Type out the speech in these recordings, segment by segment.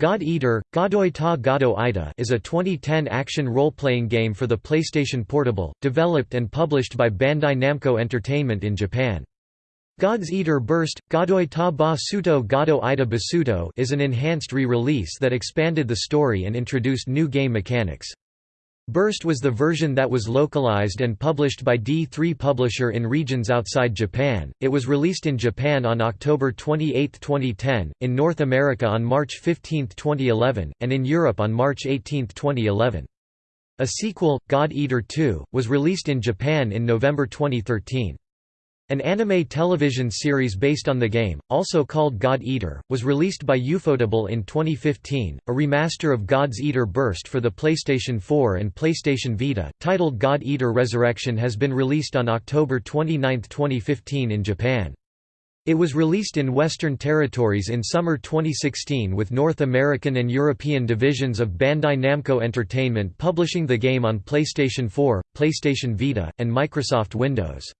God Eater, Godoi ta Ida is a 2010 action role-playing game for the PlayStation Portable, developed and published by Bandai Namco Entertainment in Japan. God's Eater Burst, Godoi ta ba suto Ida Basuto is an enhanced re-release that expanded the story and introduced new game mechanics. Burst was the version that was localized and published by D3 Publisher in regions outside Japan. It was released in Japan on October 28, 2010, in North America on March 15, 2011, and in Europe on March 18, 2011. A sequel, God Eater 2, was released in Japan in November 2013. An anime television series based on the game, also called God Eater, was released by Ufotable in 2015. A remaster of God's Eater Burst for the PlayStation 4 and PlayStation Vita, titled God Eater Resurrection, has been released on October 29, 2015 in Japan. It was released in Western territories in summer 2016 with North American and European divisions of Bandai Namco Entertainment publishing the game on PlayStation 4, PlayStation Vita, and Microsoft Windows.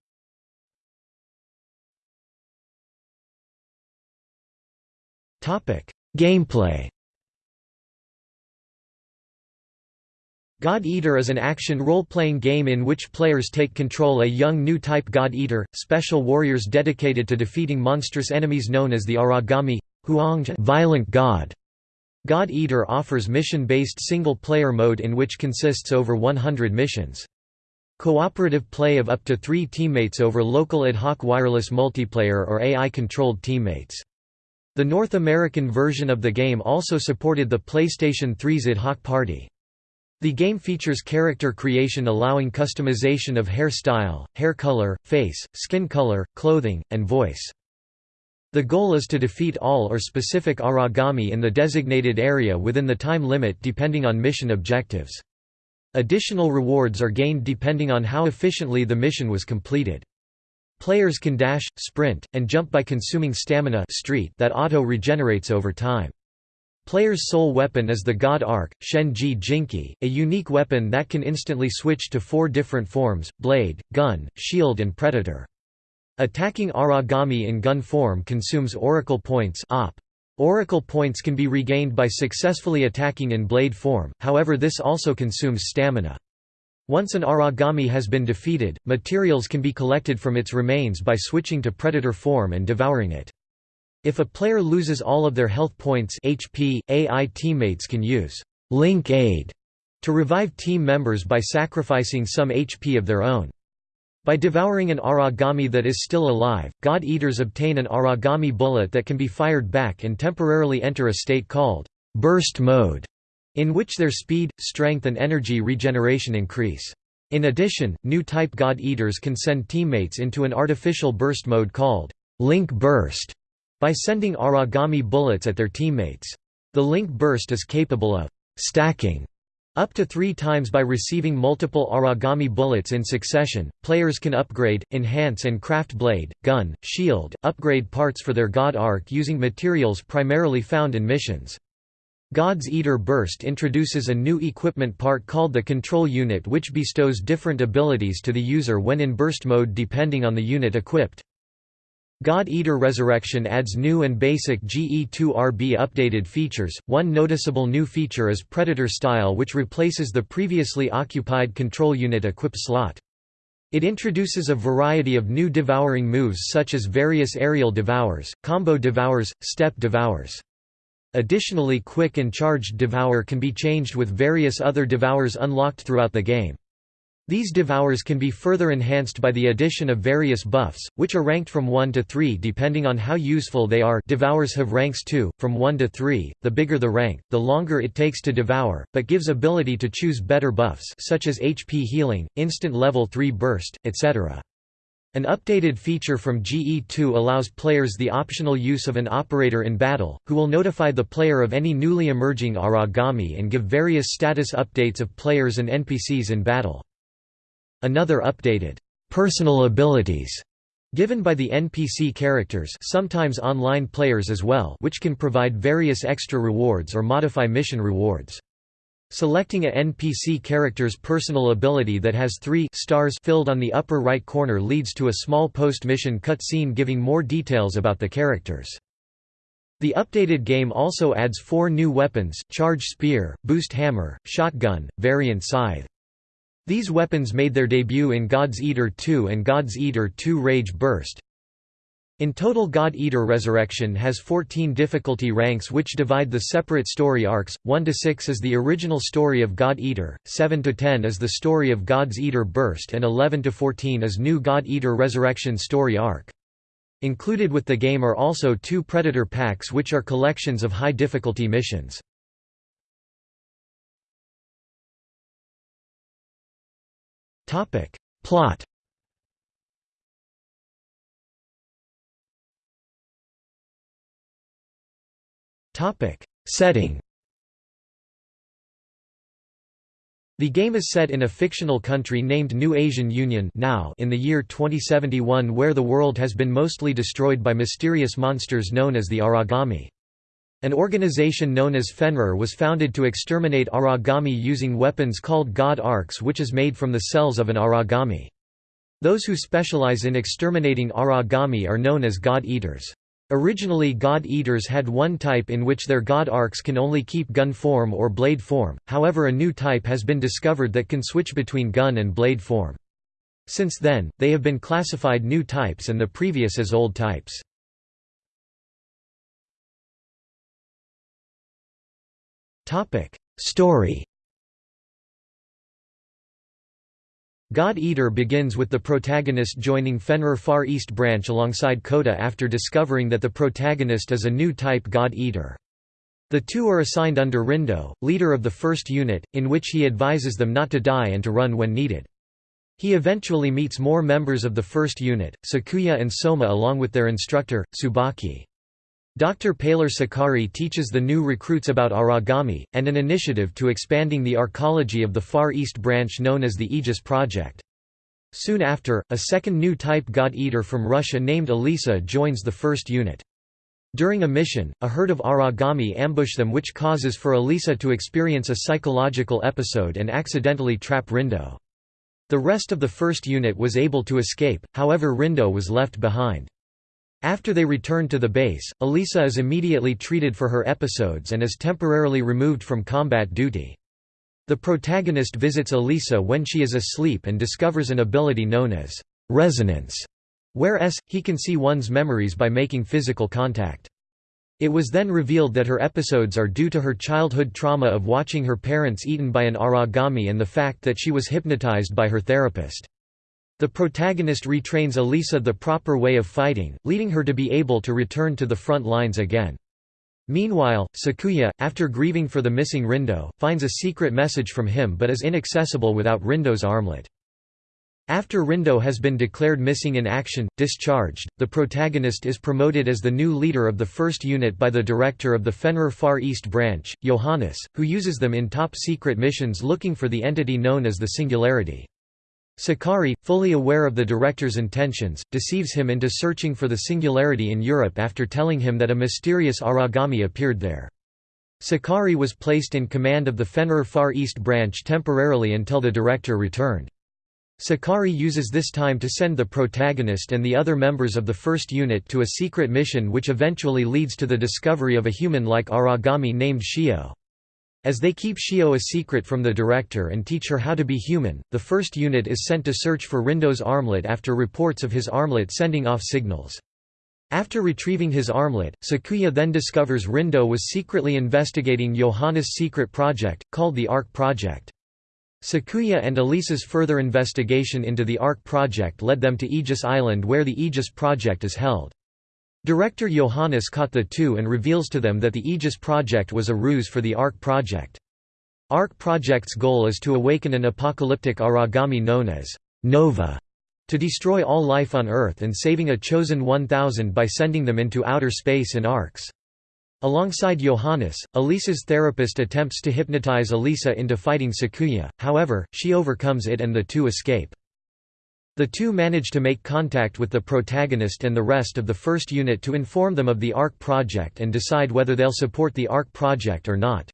Gameplay God Eater is an action role-playing game in which players take control a young new type God Eater, special warriors dedicated to defeating monstrous enemies known as the Aragami Huang violent god. God Eater offers mission-based single-player mode in which consists over 100 missions. Cooperative play of up to three teammates over local ad hoc wireless multiplayer or AI-controlled teammates. The North American version of the game also supported the PlayStation 3's Ad Hoc Party. The game features character creation allowing customization of hair style, hair color, face, skin color, clothing, and voice. The goal is to defeat all or specific Aragami in the designated area within the time limit depending on mission objectives. Additional rewards are gained depending on how efficiently the mission was completed. Players can dash, sprint, and jump by consuming stamina street that auto-regenerates over time. Player's sole weapon is the God Arc, Shenji Jinki, a unique weapon that can instantly switch to four different forms, blade, gun, shield and predator. Attacking Aragami in gun form consumes Oracle points op. Oracle points can be regained by successfully attacking in blade form, however this also consumes stamina. Once an Aragami has been defeated, materials can be collected from its remains by switching to predator form and devouring it. If a player loses all of their health points HP, AI teammates can use Link Aid to revive team members by sacrificing some HP of their own. By devouring an Aragami that is still alive, God Eaters obtain an Aragami bullet that can be fired back and temporarily enter a state called burst mode in which their speed, strength and energy regeneration increase. In addition, new type God Eaters can send teammates into an artificial burst mode called Link Burst by sending Aragami bullets at their teammates. The Link Burst is capable of stacking up to three times by receiving multiple Aragami bullets in succession, players can upgrade, enhance and craft blade, gun, shield, upgrade parts for their God Arc using materials primarily found in missions. God's Eater Burst introduces a new equipment part called the Control Unit which bestows different abilities to the user when in burst mode depending on the unit equipped. God Eater Resurrection adds new and basic GE2RB updated features. One noticeable new feature is Predator Style, which replaces the previously occupied control unit equip slot. It introduces a variety of new devouring moves such as various aerial devours, combo devours, step devours. Additionally quick and charged devour can be changed with various other devours unlocked throughout the game. These devours can be further enhanced by the addition of various buffs, which are ranked from 1 to 3 depending on how useful they are devours have ranks too, from 1 to 3, the bigger the rank, the longer it takes to devour, but gives ability to choose better buffs such as HP healing, instant level 3 burst, etc. An updated feature from GE2 allows players the optional use of an operator in battle, who will notify the player of any newly emerging Aragami and give various status updates of players and NPCs in battle. Another updated, personal abilities given by the NPC characters sometimes online players as well which can provide various extra rewards or modify mission rewards. Selecting a NPC character's personal ability that has three stars filled on the upper right corner leads to a small post-mission cutscene giving more details about the characters. The updated game also adds four new weapons, Charge Spear, Boost Hammer, Shotgun, Variant Scythe. These weapons made their debut in God's Eater 2 and God's Eater 2 Rage Burst. In total God Eater Resurrection has 14 difficulty ranks which divide the separate story arcs, 1–6 is the original story of God Eater, 7–10 is the story of God's Eater Burst and 11–14 is new God Eater Resurrection story arc. Included with the game are also two Predator packs which are collections of high difficulty missions. Plot Setting The game is set in a fictional country named New Asian Union now in the year 2071 where the world has been mostly destroyed by mysterious monsters known as the Aragami. An organization known as Fenrir was founded to exterminate Aragami using weapons called God Arcs which is made from the cells of an Aragami. Those who specialize in exterminating Aragami are known as God Eaters. Originally God Eaters had one type in which their God Arcs can only keep gun form or blade form, however a new type has been discovered that can switch between gun and blade form. Since then, they have been classified new types and the previous as old types. Story God Eater begins with the protagonist joining Fenrir Far East Branch alongside Kota after discovering that the protagonist is a new type God Eater. The two are assigned under Rindo, leader of the first unit, in which he advises them not to die and to run when needed. He eventually meets more members of the first unit, Sakuya and Soma along with their instructor, Tsubaki. Dr. Paler Sakari teaches the new recruits about Aragami, and an initiative to expanding the arcology of the Far East branch known as the Aegis Project. Soon after, a second new type God-Eater from Russia named Elisa joins the first unit. During a mission, a herd of Aragami ambush them which causes for Elisa to experience a psychological episode and accidentally trap Rindo. The rest of the first unit was able to escape, however Rindo was left behind. After they return to the base, Elisa is immediately treated for her episodes and is temporarily removed from combat duty. The protagonist visits Elisa when she is asleep and discovers an ability known as resonance, whereas, he can see one's memories by making physical contact. It was then revealed that her episodes are due to her childhood trauma of watching her parents eaten by an aragami and the fact that she was hypnotized by her therapist. The protagonist retrains Elisa the proper way of fighting, leading her to be able to return to the front lines again. Meanwhile, Sakuya, after grieving for the missing Rindo, finds a secret message from him but is inaccessible without Rindo's armlet. After Rindo has been declared missing in action, discharged, the protagonist is promoted as the new leader of the first unit by the director of the Fenrir Far East branch, Johannes, who uses them in top-secret missions looking for the entity known as the Singularity. Sakari, fully aware of the director's intentions, deceives him into searching for the singularity in Europe after telling him that a mysterious Aragami appeared there. Sakari was placed in command of the Fenrir Far East branch temporarily until the director returned. Sakari uses this time to send the protagonist and the other members of the first unit to a secret mission which eventually leads to the discovery of a human-like Aragami named Shio. As they keep Shio a secret from the director and teach her how to be human, the first unit is sent to search for Rindo's armlet after reports of his armlet sending off signals. After retrieving his armlet, Sakuya then discovers Rindo was secretly investigating Johannes' secret project, called the Ark Project. Sakuya and Elisa's further investigation into the Ark Project led them to Aegis Island where the Aegis Project is held. Director Johannes caught the two and reveals to them that the Aegis project was a ruse for the ARC project. ARC project's goal is to awaken an apocalyptic Aragami known as Nova to destroy all life on Earth and saving a chosen 1000 by sending them into outer space in arcs. Alongside Johannes, Elisa's therapist attempts to hypnotize Elisa into fighting Sakuya, however, she overcomes it and the two escape. The two manage to make contact with the protagonist and the rest of the first unit to inform them of the ARC project and decide whether they'll support the ARC project or not.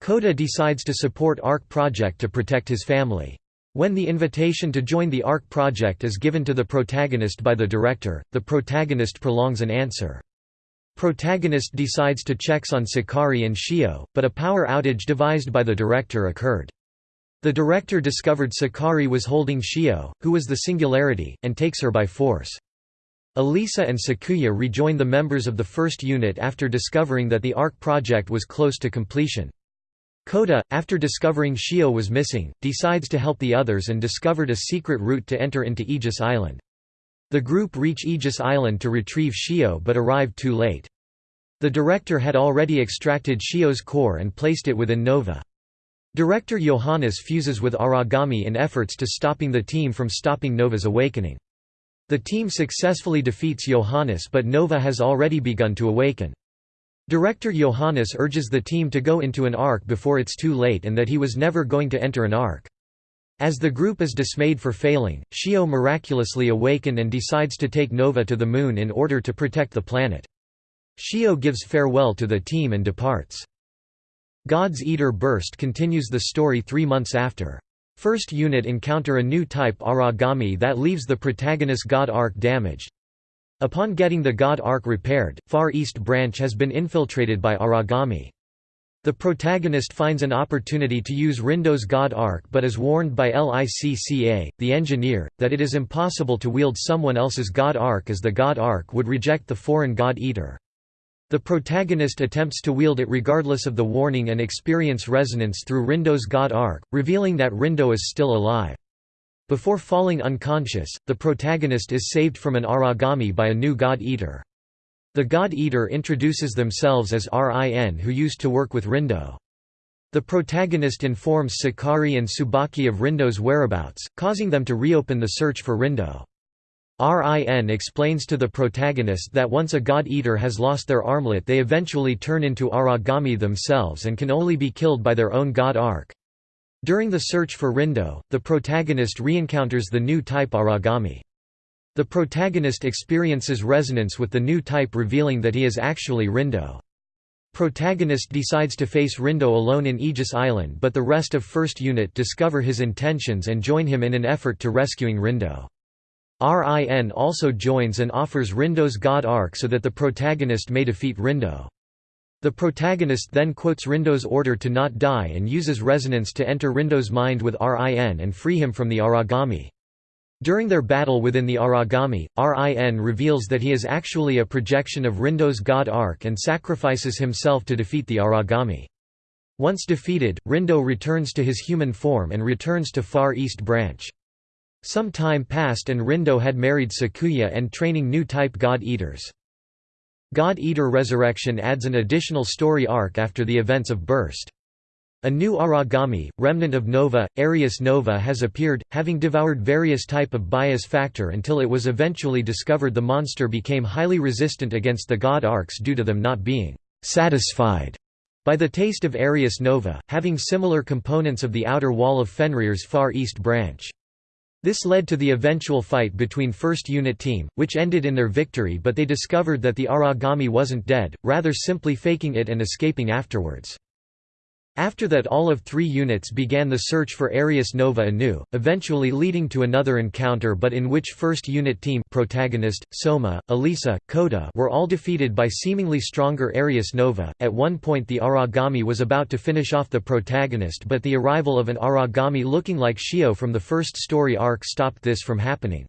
Kota decides to support ARC project to protect his family. When the invitation to join the ARC project is given to the protagonist by the director, the protagonist prolongs an answer. Protagonist decides to checks on Sakari and Shio, but a power outage devised by the director occurred. The director discovered Sakari was holding Shio, who was the Singularity, and takes her by force. Elisa and Sakuya rejoin the members of the first unit after discovering that the ARC project was close to completion. Kota, after discovering Shio was missing, decides to help the others and discovered a secret route to enter into Aegis Island. The group reach Aegis Island to retrieve Shio but arrive too late. The director had already extracted Shio's core and placed it within Nova. Director Johannes fuses with Aragami in efforts to stopping the team from stopping Nova's awakening. The team successfully defeats Johannes but Nova has already begun to awaken. Director Johannes urges the team to go into an arc before it's too late and that he was never going to enter an arc. As the group is dismayed for failing, Shio miraculously awaken and decides to take Nova to the moon in order to protect the planet. Shio gives farewell to the team and departs. God's Eater Burst continues the story three months after. First unit encounter a new type Aragami that leaves the protagonist God Arc damaged. Upon getting the God Arc repaired, Far East Branch has been infiltrated by Aragami. The protagonist finds an opportunity to use Rindo's God Arc but is warned by Licca, the engineer, that it is impossible to wield someone else's God Arc as the God Arc would reject the foreign God Eater. The protagonist attempts to wield it regardless of the warning and experience resonance through Rindo's God Arc, revealing that Rindo is still alive. Before falling unconscious, the protagonist is saved from an Aragami by a new God Eater. The God Eater introduces themselves as Rin who used to work with Rindo. The protagonist informs Sakari and Tsubaki of Rindo's whereabouts, causing them to reopen the search for Rindo. RIN explains to the protagonist that once a god-eater has lost their armlet they eventually turn into Aragami themselves and can only be killed by their own god arc. During the search for Rindo, the protagonist re-encounters the new type Aragami. The protagonist experiences resonance with the new type revealing that he is actually Rindo. Protagonist decides to face Rindo alone in Aegis Island but the rest of First Unit discover his intentions and join him in an effort to rescuing Rindo. RIN also joins and offers Rindo's god arc so that the protagonist may defeat Rindo. The protagonist then quotes Rindo's order to not die and uses resonance to enter Rindo's mind with RIN and free him from the Aragami. During their battle within the Aragami, RIN reveals that he is actually a projection of Rindo's god arc and sacrifices himself to defeat the Aragami. Once defeated, Rindo returns to his human form and returns to Far East Branch. Some time passed and Rindo had married Sakuya and training new type God-Eaters. God-Eater Resurrection adds an additional story arc after the events of Burst. A new Aragami, remnant of Nova, Arius Nova has appeared, having devoured various type of bias factor until it was eventually discovered the monster became highly resistant against the god arcs due to them not being «satisfied» by the taste of Arius Nova, having similar components of the outer wall of Fenrir's far east branch. This led to the eventual fight between First Unit Team, which ended in their victory but they discovered that the Aragami wasn't dead, rather simply faking it and escaping afterwards. After that all of three units began the search for Arius Nova anew, eventually leading to another encounter but in which first unit team protagonist, Soma, Elisa, Kota were all defeated by seemingly stronger Arius Nova. At one point the Aragami was about to finish off the protagonist but the arrival of an Aragami looking like Shio from the first story arc stopped this from happening.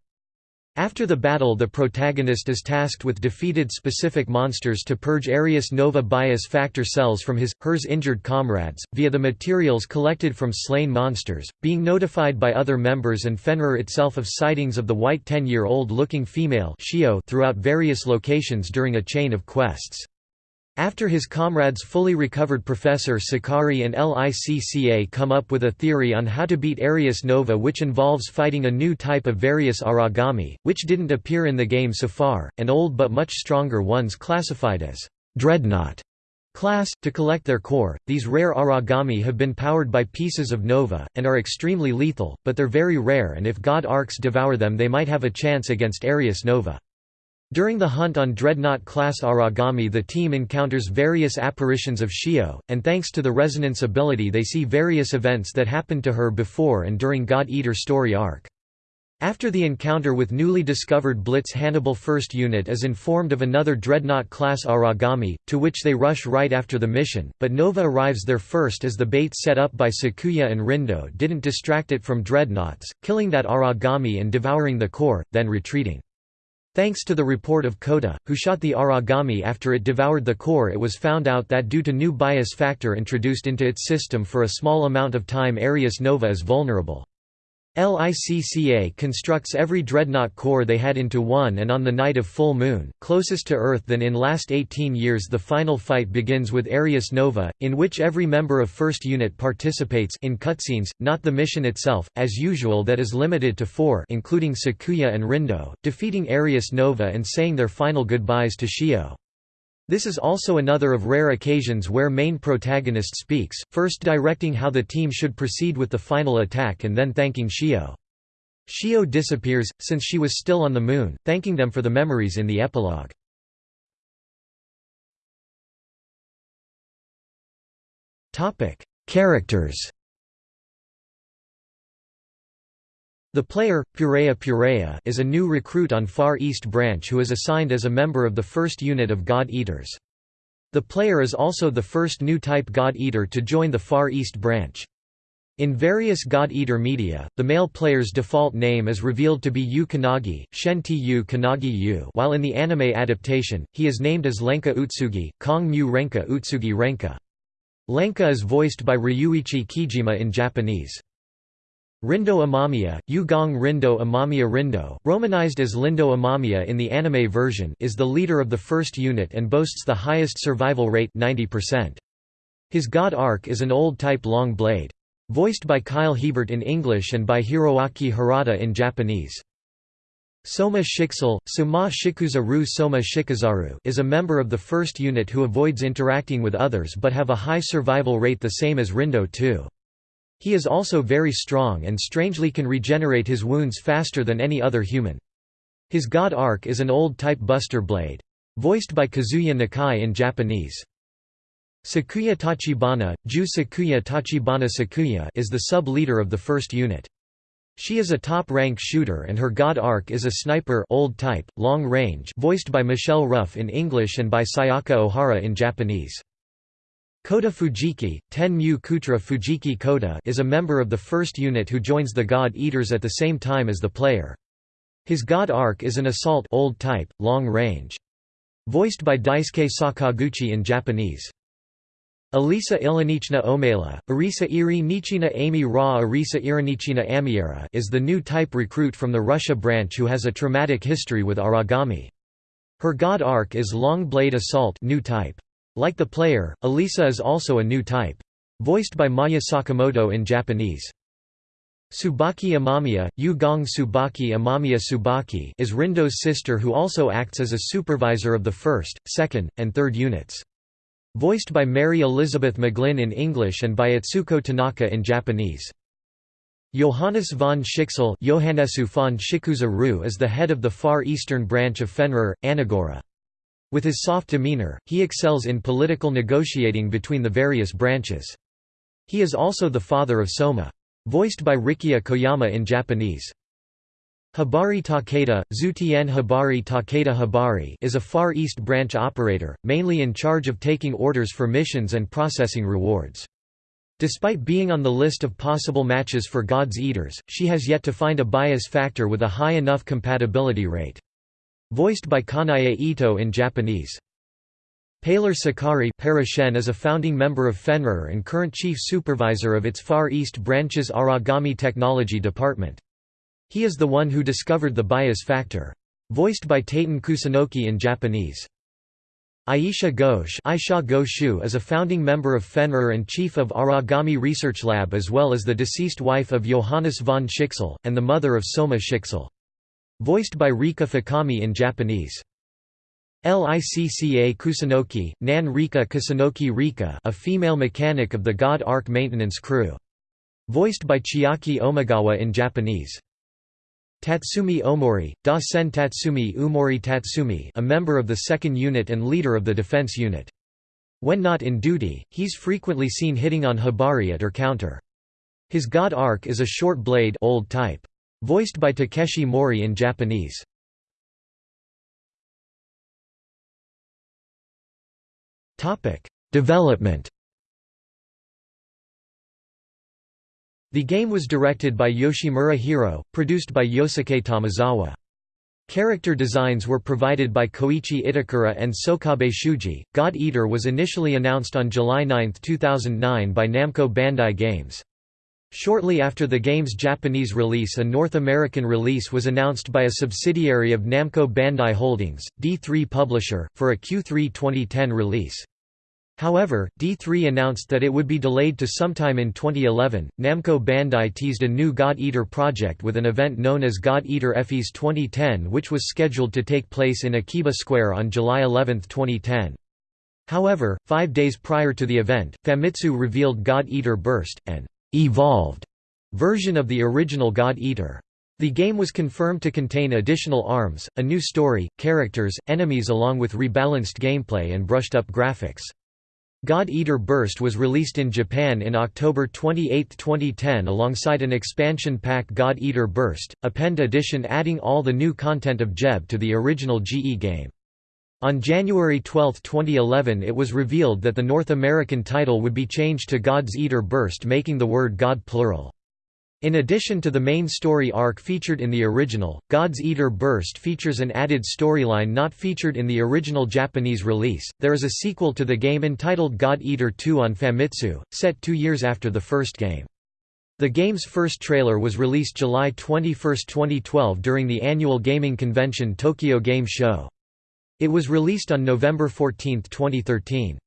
After the battle the protagonist is tasked with defeated specific monsters to purge Arius Nova bias factor cells from his, hers injured comrades, via the materials collected from slain monsters, being notified by other members and Fenrir itself of sightings of the white 10-year-old looking female throughout various locations during a chain of quests. After his comrades fully recovered Professor Sakari and LICCA come up with a theory on how to beat Arius Nova which involves fighting a new type of various Aragami, which didn't appear in the game so far, and old but much stronger ones classified as Dreadnought class. To collect their core, these rare Aragami have been powered by pieces of Nova, and are extremely lethal, but they're very rare and if God Arcs devour them they might have a chance against Arius Nova. During the hunt on Dreadnought-class Aragami the team encounters various apparitions of Shio, and thanks to the resonance ability they see various events that happened to her before and during God Eater story arc. After the encounter with newly discovered Blitz Hannibal 1st Unit is informed of another Dreadnought-class Aragami, to which they rush right after the mission, but Nova arrives there first as the bait set up by Sakuya and Rindo didn't distract it from Dreadnoughts, killing that Aragami and devouring the core, then retreating. Thanks to the report of Kota, who shot the Aragami after it devoured the core it was found out that due to new bias factor introduced into its system for a small amount of time Arius Nova is vulnerable. LICCA constructs every dreadnought core they had into one and on the night of full moon, closest to Earth than in last 18 years the final fight begins with Arius Nova, in which every member of 1st Unit participates in cutscenes, not the mission itself, as usual that is limited to four including Sakuya and Rindo, defeating Arius Nova and saying their final goodbyes to Shio. This is also another of rare occasions where main protagonist speaks, first directing how the team should proceed with the final attack and then thanking Shio. Shio disappears, since she was still on the moon, thanking them for the memories in the epilogue. Characters The player, Purea Purea is a new recruit on Far East Branch who is assigned as a member of the first unit of God Eaters. The player is also the first new type God Eater to join the Far East Branch. In various God Eater media, the male player's default name is revealed to be Yu Kanagi, Shen Yu Kanagi Yu while in the anime adaptation, he is named as Lenka Utsugi, Kong Mu Renka Utsugi Renka. Lenka is voiced by Ryuichi Kijima in Japanese. Rindo Amamiya, Yugong Rindo Amamiya Rindo, romanized as Lindo Amamiya in the anime version is the leader of the first unit and boasts the highest survival rate 90%. His god arc is an old-type long blade. Voiced by Kyle Hebert in English and by Hiroaki Hirata in Japanese. Soma Schicksal, Suma Shikuza Ru Soma Shikazaru is a member of the first unit who avoids interacting with others but have a high survival rate the same as Rindo too. He is also very strong and strangely can regenerate his wounds faster than any other human. His god arc is an old-type buster blade. Voiced by Kazuya Nakai in Japanese. Sakuya Tachibana, Ju Sakuya Tachibana Sakuya is the sub-leader of the first unit. She is a top-rank shooter and her god arc is a sniper old type, long range voiced by Michelle Ruff in English and by Sayaka Ohara in Japanese. Kota Fujiki, Ten Mu Kutra Fujiki Kota is a member of the first unit who joins the God Eaters at the same time as the player. His god arc is an assault old type, long range. Voiced by Daisuke Sakaguchi in Japanese. Elisa Ilinichna Omela, Arisa Iri Nichina Amy Ra Arisa Irinichina Amiera is the new type recruit from the Russia branch who has a traumatic history with Aragami. Her god arc is Long Blade Assault new type. Like the player, Elisa is also a new type. Voiced by Maya Sakamoto in Japanese. Tsubaki Amamiya, Yu Gong Tsubaki Amamiya Tsubaki is Rindo's sister who also acts as a supervisor of the first, second, and third units. Voiced by Mary Elizabeth McGlynn in English and by Atsuko Tanaka in Japanese. Johannes von Schicksal von is the head of the Far Eastern branch of Fenrir, Anagora. With his soft demeanor, he excels in political negotiating between the various branches. He is also the father of Soma. Voiced by Rikiya Koyama in Japanese. Hibari Takeda, Zutien Hibari Takeda Hibari is a Far East branch operator, mainly in charge of taking orders for missions and processing rewards. Despite being on the list of possible matches for God's Eaters, she has yet to find a bias factor with a high enough compatibility rate. Voiced by Kanae Ito in Japanese. Paler Sakari is a founding member of Fenrir and current chief supervisor of its Far East branch's Aragami Technology Department. He is the one who discovered the bias factor. Voiced by Taiten Kusunoki in Japanese. Aisha Ghosh Aisha Goshu is a founding member of Fenrir and chief of Aragami Research Lab as well as the deceased wife of Johannes von Schicksal, and the mother of Soma Schicksal. Voiced by Rika Fukami in Japanese. Licca Kusunoki, Nan Rika Kusunoki Rika a female mechanic of the God Arc maintenance crew. Voiced by Chiaki Omigawa in Japanese. Tatsumi Omori, Da Sen Tatsumi Umori Tatsumi a member of the second unit and leader of the defense unit. When not in duty, he's frequently seen hitting on Hibari at her counter. His god arc is a short blade old type. Voiced by Takeshi Mori in Japanese. Development The game was directed by Yoshimura Hiro, produced by Yosuke Tamazawa. Character designs were provided by Koichi Itakura and Sokabe Shuji. God Eater was initially announced on July 9, 2009 by Namco Bandai Games. Shortly after the game's Japanese release a North American release was announced by a subsidiary of Namco Bandai Holdings, D3 Publisher, for a Q3 2010 release. However, D3 announced that it would be delayed to sometime in 2011. Namco Bandai teased a new God Eater project with an event known as God Eater FES 2010 which was scheduled to take place in Akiba Square on July 11, 2010. However, five days prior to the event, Famitsu revealed God Eater Burst, an evolved version of the original God Eater. The game was confirmed to contain additional arms, a new story, characters, enemies along with rebalanced gameplay and brushed-up graphics. God Eater Burst was released in Japan in October 28, 2010 alongside an expansion pack God Eater Burst, Append Edition adding all the new content of GEB to the original GE game. On January 12, 2011 it was revealed that the North American title would be changed to God's Eater Burst making the word God plural. In addition to the main story arc featured in the original, God's Eater Burst features an added storyline not featured in the original Japanese release. There is a sequel to the game entitled God Eater 2 on Famitsu, set two years after the first game. The game's first trailer was released July 21, 2012 during the annual gaming convention Tokyo Game Show. It was released on November 14, 2013.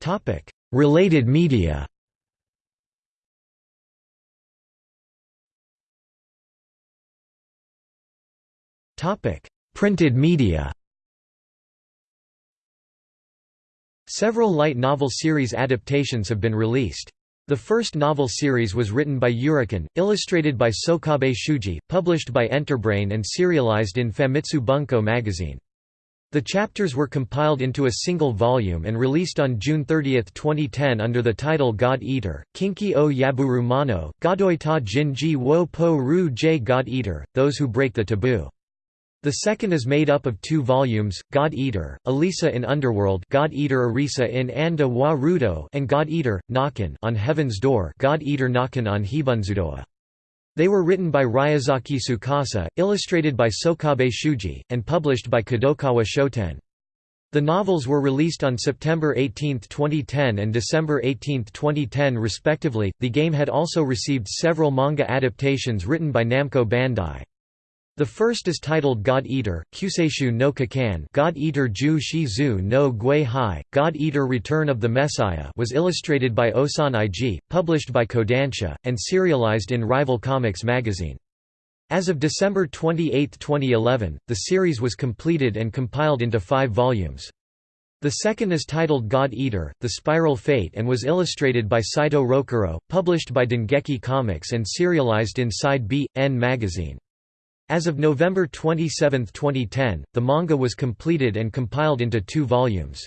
Topic: Related media Topic: Printed media Several light novel series adaptations have been released. The first novel series was written by Yurikan, illustrated by Sokabe Shuji, published by Enterbrain and serialized in Famitsu Bunko magazine. The chapters were compiled into a single volume and released on June 30, 2010 under the title God Eater, Kinki o Yaburu Mano, Godoi ta Jinji wo po ru j God Eater, Those Who Break the Taboo. The second is made up of two volumes, God Eater, Elisa in Underworld God Eater Arisa in Anda wa Rudo and God Eater, Nakan on Heaven's Door God Eater Nakan on Hibunzudoa. They were written by Ryazaki Tsukasa, illustrated by Sokabe Shuji, and published by Kadokawa Shoten. The novels were released on September 18, 2010 and December 18, 2010 respectively. The game had also received several manga adaptations written by Namco Bandai. The first is titled God Eater, Kuseishu no Kakan God Eater Ju Shizu no Gui Hai, God Eater Return of the Messiah was illustrated by Osan Ig, published by Kodansha, and serialized in Rival Comics magazine. As of December 28, 2011, the series was completed and compiled into five volumes. The second is titled God Eater, The Spiral Fate and was illustrated by Saito Rokuro, published by Dengeki Comics and serialized in Side B, N magazine. As of November 27, 2010, the manga was completed and compiled into two volumes.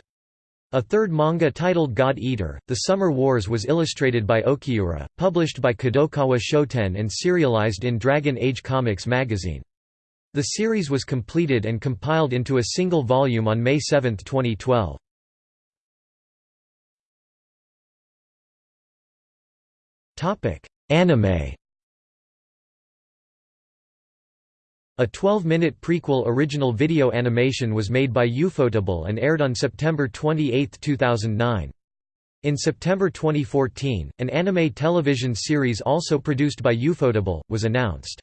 A third manga titled God Eater, The Summer Wars was illustrated by Okiura, published by Kadokawa Shoten and serialized in Dragon Age Comics magazine. The series was completed and compiled into a single volume on May 7, 2012. Anime A 12-minute prequel original video animation was made by Ufotable and aired on September 28, 2009. In September 2014, an anime television series also produced by Ufotable, was announced.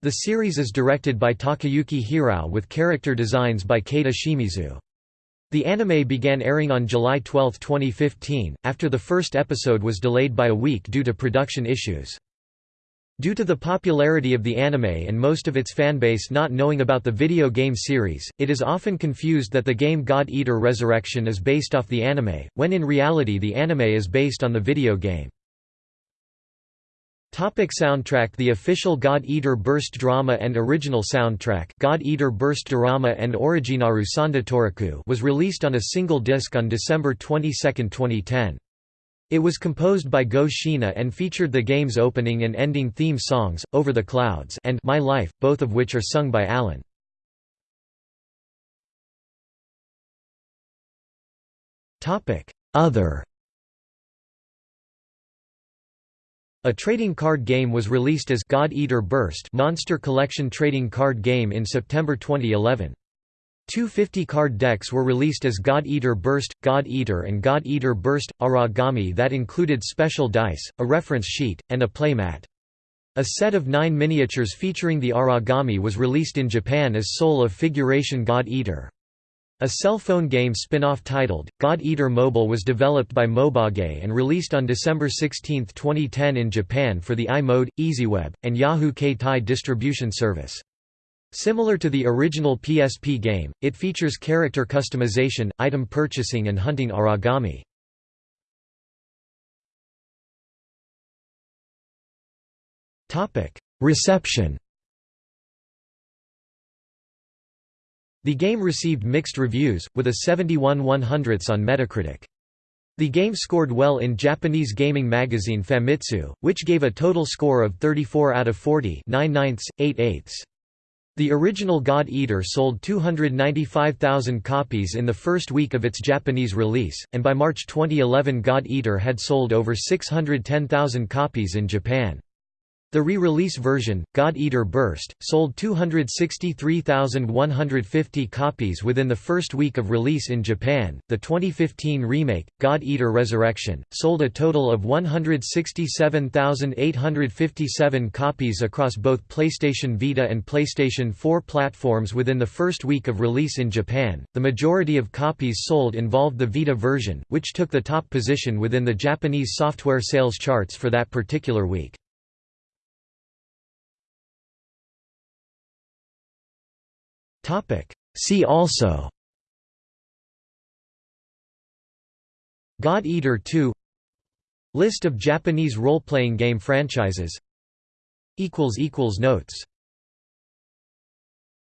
The series is directed by Takayuki Hirao with character designs by Keita Shimizu. The anime began airing on July 12, 2015, after the first episode was delayed by a week due to production issues. Due to the popularity of the anime and most of its fanbase not knowing about the video game series, it is often confused that the game God Eater Resurrection is based off the anime, when in reality the anime is based on the video game. Topic soundtrack The official God Eater Burst drama and original soundtrack God Eater Burst Drama and Originaru Sandatoriku was released on a single disc on December 22, 2010. It was composed by Go Shiina and featured the game's opening and ending theme songs, Over the Clouds and My Life, both of which are sung by Alan. Other A trading card game was released as God Eater Burst Monster Collection trading card game in September 2011. Two 50-card decks were released as God Eater Burst, God Eater and God Eater Burst – Aragami that included special dice, a reference sheet, and a playmat. A set of nine miniatures featuring the Aragami was released in Japan as Soul of Figuration God Eater. A cell phone game spin-off titled, God Eater Mobile was developed by Mobage and released on December 16, 2010 in Japan for the iMode, EZweb, and Yahoo Keitai distribution service. Similar to the original PSP game, it features character customization, item purchasing and hunting Aragami. Reception The game received mixed reviews, with a 71 100ths on Metacritic. The game scored well in Japanese gaming magazine Famitsu, which gave a total score of 34 out of 40 9 9 8 eighths. The original God Eater sold 295,000 copies in the first week of its Japanese release, and by March 2011 God Eater had sold over 610,000 copies in Japan. The re-release version, God Eater Burst, sold 263,150 copies within the first week of release in Japan. The 2015 remake, God Eater Resurrection, sold a total of 167,857 copies across both PlayStation Vita and PlayStation 4 platforms within the first week of release in Japan. The majority of copies sold involved the Vita version, which took the top position within the Japanese software sales charts for that particular week. See also. God Eater 2 List of Japanese role-playing game franchises. Notes